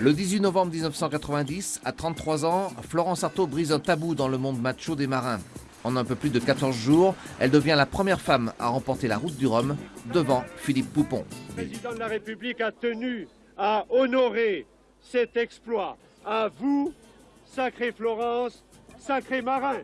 Le 18 novembre 1990, à 33 ans, Florence Artaud brise un tabou dans le monde macho des marins. En un peu plus de 14 jours, elle devient la première femme à remporter la route du Rhum devant Philippe Poupon. Le président de la République a tenu à honorer cet exploit. À vous, sacré Florence, sacré marin.